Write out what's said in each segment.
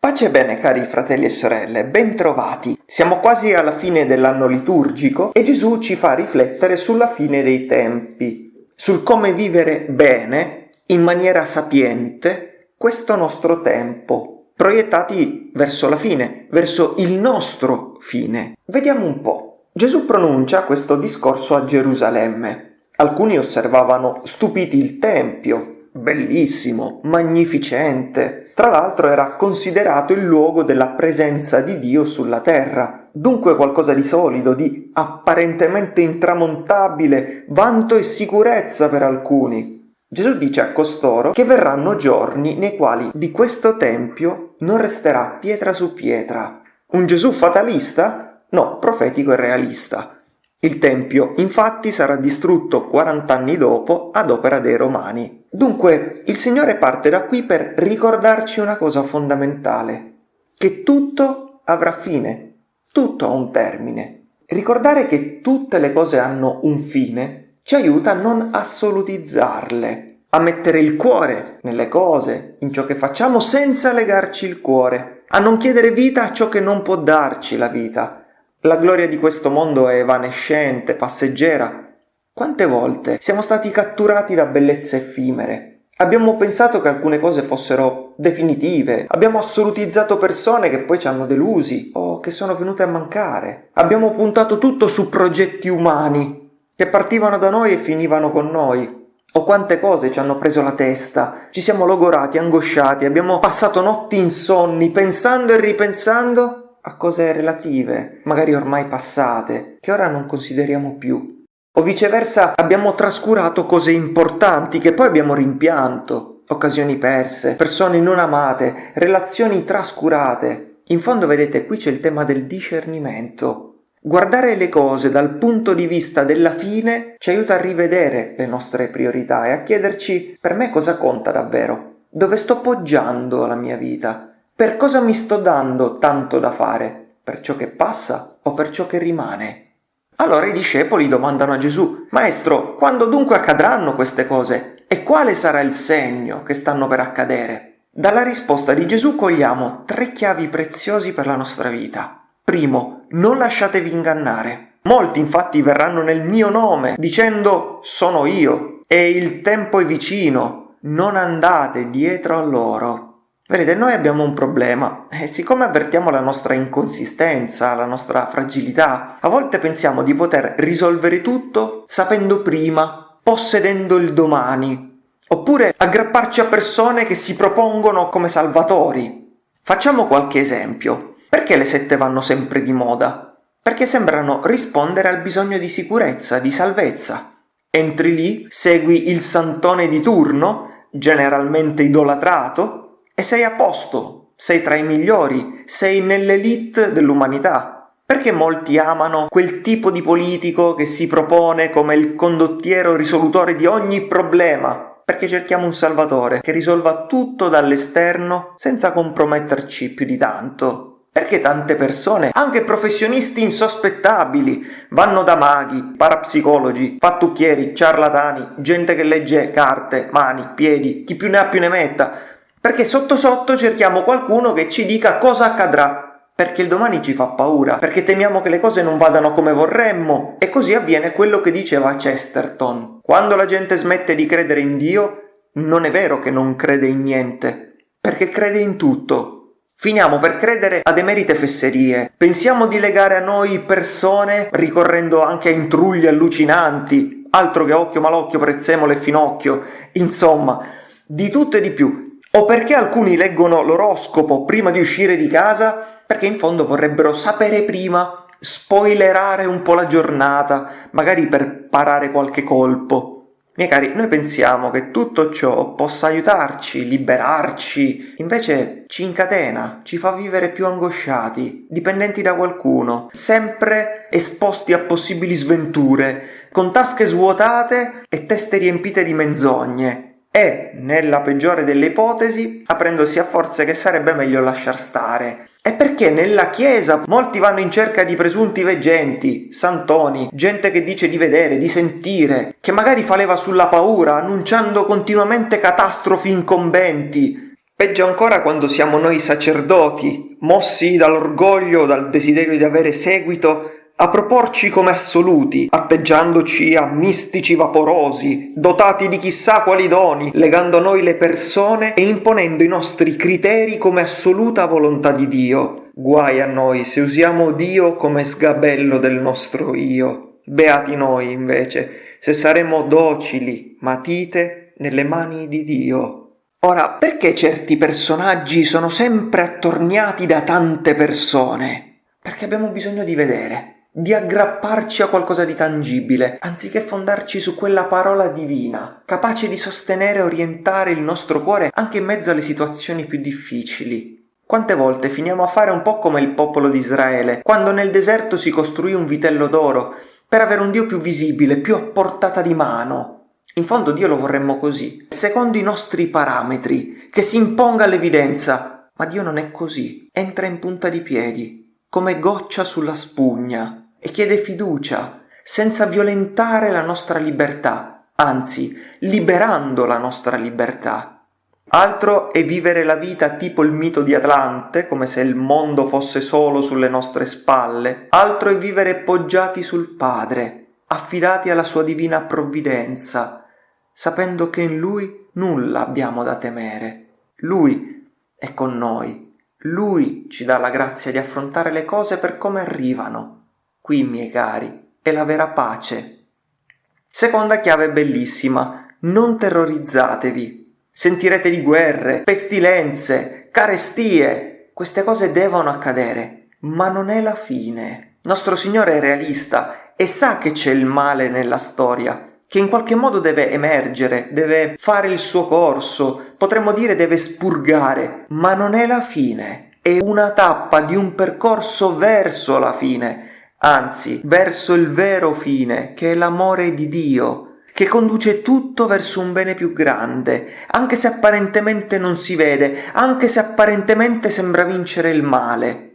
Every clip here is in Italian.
Pace e bene cari fratelli e sorelle, bentrovati. Siamo quasi alla fine dell'anno liturgico e Gesù ci fa riflettere sulla fine dei tempi, sul come vivere bene, in maniera sapiente, questo nostro tempo, proiettati verso la fine, verso il nostro fine. Vediamo un po'. Gesù pronuncia questo discorso a Gerusalemme. Alcuni osservavano stupiti il Tempio, bellissimo, magnificente. Tra l'altro era considerato il luogo della presenza di Dio sulla terra, dunque qualcosa di solido, di apparentemente intramontabile, vanto e sicurezza per alcuni. Gesù dice a costoro che verranno giorni nei quali di questo tempio non resterà pietra su pietra. Un Gesù fatalista? No, profetico e realista. Il tempio infatti sarà distrutto 40 anni dopo ad opera dei Romani. Dunque, il Signore parte da qui per ricordarci una cosa fondamentale, che tutto avrà fine, tutto ha un termine. Ricordare che tutte le cose hanno un fine ci aiuta a non assolutizzarle, a mettere il cuore nelle cose, in ciò che facciamo senza legarci il cuore, a non chiedere vita a ciò che non può darci la vita. La gloria di questo mondo è evanescente, passeggera, quante volte siamo stati catturati da bellezze effimere? Abbiamo pensato che alcune cose fossero definitive, abbiamo assolutizzato persone che poi ci hanno delusi o che sono venute a mancare. Abbiamo puntato tutto su progetti umani che partivano da noi e finivano con noi. O quante cose ci hanno preso la testa, ci siamo logorati, angosciati, abbiamo passato notti insonni pensando e ripensando a cose relative, magari ormai passate, che ora non consideriamo più. O viceversa abbiamo trascurato cose importanti che poi abbiamo rimpianto, occasioni perse, persone non amate, relazioni trascurate. In fondo vedete qui c'è il tema del discernimento. Guardare le cose dal punto di vista della fine ci aiuta a rivedere le nostre priorità e a chiederci per me cosa conta davvero, dove sto poggiando la mia vita, per cosa mi sto dando tanto da fare, per ciò che passa o per ciò che rimane. Allora i discepoli domandano a Gesù, Maestro, quando dunque accadranno queste cose? E quale sarà il segno che stanno per accadere? Dalla risposta di Gesù cogliamo tre chiavi preziosi per la nostra vita. Primo, non lasciatevi ingannare. Molti infatti verranno nel mio nome, dicendo sono io, e il tempo è vicino, non andate dietro a loro. Vedete, noi abbiamo un problema e siccome avvertiamo la nostra inconsistenza, la nostra fragilità, a volte pensiamo di poter risolvere tutto sapendo prima, possedendo il domani, oppure aggrapparci a persone che si propongono come salvatori. Facciamo qualche esempio. Perché le sette vanno sempre di moda? Perché sembrano rispondere al bisogno di sicurezza, di salvezza. Entri lì, segui il santone di turno, generalmente idolatrato, e sei a posto, sei tra i migliori, sei nell'elite dell'umanità. Perché molti amano quel tipo di politico che si propone come il condottiero risolutore di ogni problema? Perché cerchiamo un salvatore che risolva tutto dall'esterno senza comprometterci più di tanto. Perché tante persone, anche professionisti insospettabili, vanno da maghi, parapsicologi, fattucchieri, ciarlatani, gente che legge carte, mani, piedi, chi più ne ha più ne metta, perché sotto sotto cerchiamo qualcuno che ci dica cosa accadrà, perché il domani ci fa paura, perché temiamo che le cose non vadano come vorremmo, e così avviene quello che diceva Chesterton. Quando la gente smette di credere in Dio, non è vero che non crede in niente, perché crede in tutto. Finiamo per credere ad emerite fesserie, pensiamo di legare a noi persone ricorrendo anche a intrugli allucinanti, altro che occhio malocchio, prezzemolo e finocchio, insomma, di tutto e di più, o perché alcuni leggono l'oroscopo prima di uscire di casa? Perché in fondo vorrebbero sapere prima, spoilerare un po' la giornata, magari per parare qualche colpo. Miei cari, noi pensiamo che tutto ciò possa aiutarci, liberarci, invece ci incatena, ci fa vivere più angosciati, dipendenti da qualcuno, sempre esposti a possibili sventure, con tasche svuotate e teste riempite di menzogne, e, nella peggiore delle ipotesi, aprendosi a forze che sarebbe meglio lasciar stare. È perché nella Chiesa molti vanno in cerca di presunti veggenti, santoni, gente che dice di vedere, di sentire, che magari fa leva sulla paura, annunciando continuamente catastrofi incombenti. Peggio ancora quando siamo noi sacerdoti, mossi dall'orgoglio, dal desiderio di avere seguito, a proporci come assoluti, atteggiandoci a mistici vaporosi, dotati di chissà quali doni, legando a noi le persone e imponendo i nostri criteri come assoluta volontà di Dio. Guai a noi se usiamo Dio come sgabello del nostro io. Beati noi, invece, se saremo docili, matite nelle mani di Dio. Ora, perché certi personaggi sono sempre attorniati da tante persone? Perché abbiamo bisogno di vedere di aggrapparci a qualcosa di tangibile, anziché fondarci su quella parola divina, capace di sostenere e orientare il nostro cuore anche in mezzo alle situazioni più difficili. Quante volte finiamo a fare un po' come il popolo di Israele, quando nel deserto si costruì un vitello d'oro per avere un Dio più visibile, più a portata di mano. In fondo Dio lo vorremmo così, secondo i nostri parametri, che si imponga l'evidenza. Ma Dio non è così, entra in punta di piedi, come goccia sulla spugna e chiede fiducia, senza violentare la nostra libertà, anzi liberando la nostra libertà. Altro è vivere la vita tipo il mito di Atlante, come se il mondo fosse solo sulle nostre spalle. Altro è vivere poggiati sul Padre, affidati alla sua divina provvidenza, sapendo che in Lui nulla abbiamo da temere. Lui è con noi lui ci dà la grazia di affrontare le cose per come arrivano. Qui, miei cari, è la vera pace. Seconda chiave bellissima, non terrorizzatevi. Sentirete di guerre, pestilenze, carestie. Queste cose devono accadere, ma non è la fine. Nostro Signore è realista e sa che c'è il male nella storia, che in qualche modo deve emergere, deve fare il suo corso, potremmo dire deve spurgare, ma non è la fine, è una tappa di un percorso verso la fine, anzi verso il vero fine, che è l'amore di Dio, che conduce tutto verso un bene più grande, anche se apparentemente non si vede, anche se apparentemente sembra vincere il male.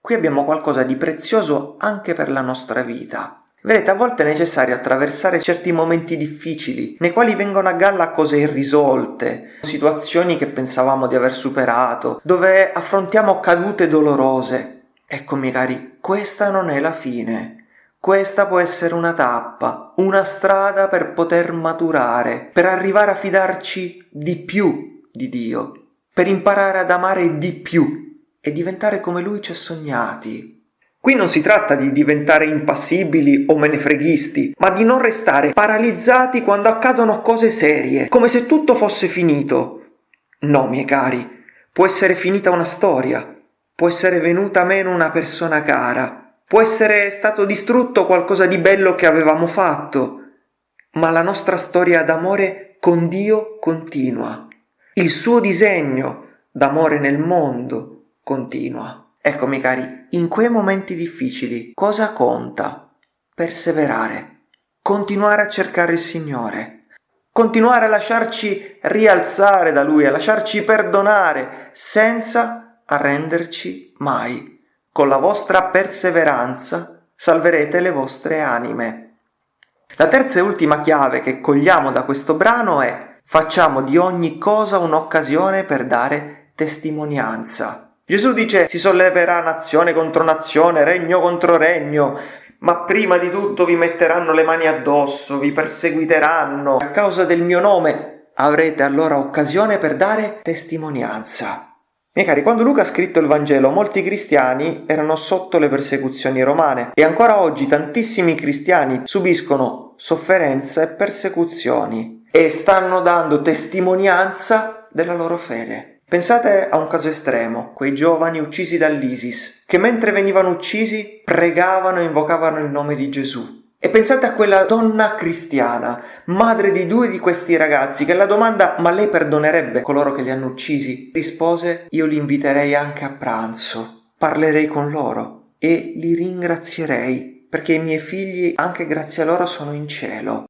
Qui abbiamo qualcosa di prezioso anche per la nostra vita. Vedete, a volte è necessario attraversare certi momenti difficili, nei quali vengono a galla cose irrisolte, situazioni che pensavamo di aver superato, dove affrontiamo cadute dolorose. Ecco, miei cari, questa non è la fine. Questa può essere una tappa, una strada per poter maturare, per arrivare a fidarci di più di Dio, per imparare ad amare di più e diventare come Lui ci ha sognati, Qui non si tratta di diventare impassibili o menefreghisti, ma di non restare paralizzati quando accadono cose serie, come se tutto fosse finito. No, miei cari, può essere finita una storia, può essere venuta meno una persona cara, può essere stato distrutto qualcosa di bello che avevamo fatto, ma la nostra storia d'amore con Dio continua. Il suo disegno d'amore nel mondo continua. Eccomi cari, in quei momenti difficili cosa conta? Perseverare, continuare a cercare il Signore, continuare a lasciarci rialzare da Lui, a lasciarci perdonare, senza arrenderci mai. Con la vostra perseveranza salverete le vostre anime. La terza e ultima chiave che cogliamo da questo brano è facciamo di ogni cosa un'occasione per dare testimonianza. Gesù dice si solleverà nazione contro nazione, regno contro regno, ma prima di tutto vi metteranno le mani addosso, vi perseguiteranno a causa del mio nome. Avrete allora occasione per dare testimonianza. Miei cari, quando Luca ha scritto il Vangelo, molti cristiani erano sotto le persecuzioni romane e ancora oggi tantissimi cristiani subiscono sofferenza e persecuzioni e stanno dando testimonianza della loro fede. Pensate a un caso estremo, quei giovani uccisi dall'ISIS, che mentre venivano uccisi pregavano e invocavano il nome di Gesù. E pensate a quella donna cristiana, madre di due di questi ragazzi, che alla domanda ma lei perdonerebbe coloro che li hanno uccisi, rispose io li inviterei anche a pranzo, parlerei con loro e li ringrazierei, perché i miei figli anche grazie a loro sono in cielo.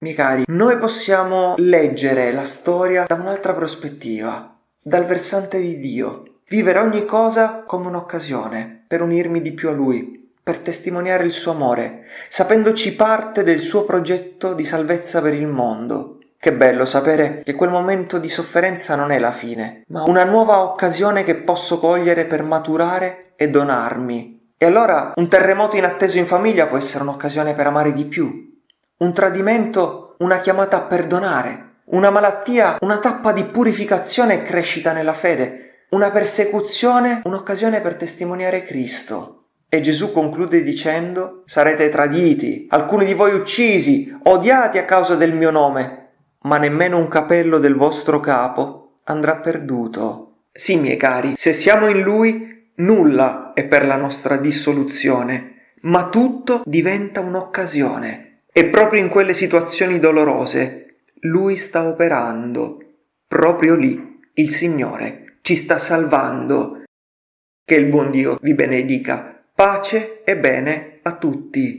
Miei cari, noi possiamo leggere la storia da un'altra prospettiva, dal versante di Dio. vivere ogni cosa come un'occasione per unirmi di più a Lui, per testimoniare il suo amore, sapendoci parte del suo progetto di salvezza per il mondo. Che bello sapere che quel momento di sofferenza non è la fine, ma una nuova occasione che posso cogliere per maturare e donarmi. E allora un terremoto inatteso in famiglia può essere un'occasione per amare di più. Un tradimento, una chiamata a perdonare. Una malattia, una tappa di purificazione e crescita nella fede. Una persecuzione, un'occasione per testimoniare Cristo. E Gesù conclude dicendo, sarete traditi, alcuni di voi uccisi, odiati a causa del mio nome, ma nemmeno un capello del vostro capo andrà perduto. Sì, miei cari, se siamo in Lui, nulla è per la nostra dissoluzione, ma tutto diventa un'occasione. E proprio in quelle situazioni dolorose Lui sta operando. Proprio lì il Signore ci sta salvando. Che il buon Dio vi benedica. Pace e bene a tutti.